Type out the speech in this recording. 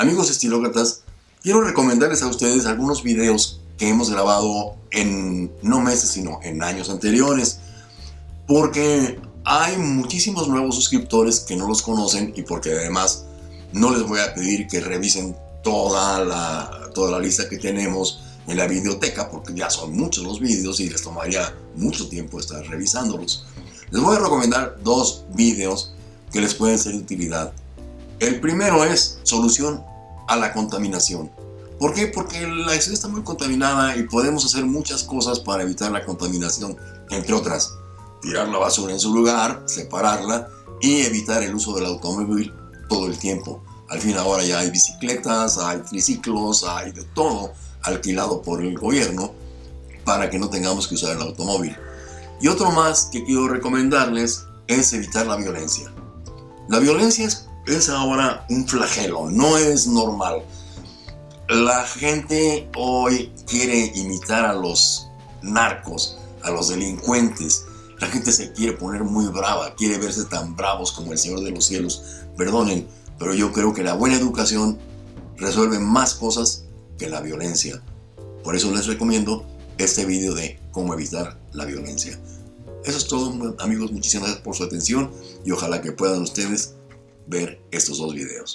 Amigos estilócratas, quiero recomendarles a ustedes algunos videos que hemos grabado en no meses, sino en años anteriores. Porque hay muchísimos nuevos suscriptores que no los conocen y porque además no les voy a pedir que revisen toda la, toda la lista que tenemos en la videoteca porque ya son muchos los vídeos y les tomaría mucho tiempo estar revisándolos. Les voy a recomendar dos vídeos que les pueden ser de utilidad. El primero es solución a la contaminación. ¿Por qué? Porque la ciudad está muy contaminada y podemos hacer muchas cosas para evitar la contaminación, entre otras, tirar la basura en su lugar, separarla y evitar el uso del automóvil todo el tiempo. Al fin ahora ya hay bicicletas, hay triciclos, hay de todo alquilado por el gobierno para que no tengamos que usar el automóvil. Y otro más que quiero recomendarles es evitar la violencia. La violencia es, es ahora un flagelo, no es normal. La gente hoy quiere imitar a los narcos, a los delincuentes. La gente se quiere poner muy brava, quiere verse tan bravos como el Señor de los Cielos. Perdonen, pero yo creo que la buena educación resuelve más cosas que la violencia. Por eso les recomiendo este video de cómo evitar la violencia. Eso es todo amigos, muchísimas gracias por su atención y ojalá que puedan ustedes ver estos dos videos.